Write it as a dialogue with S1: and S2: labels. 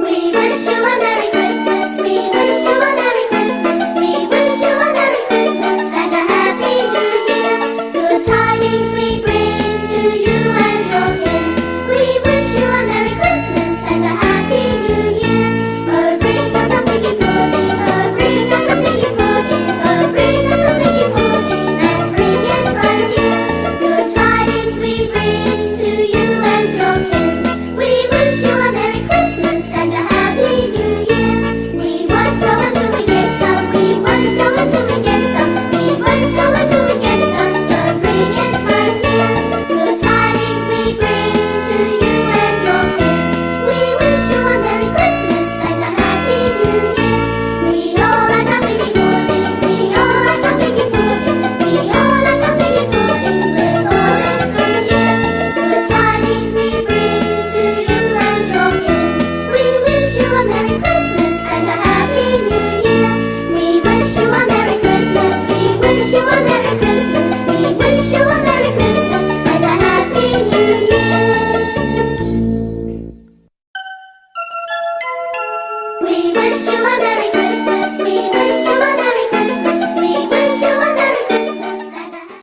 S1: We wish you We wish you a Merry Christmas.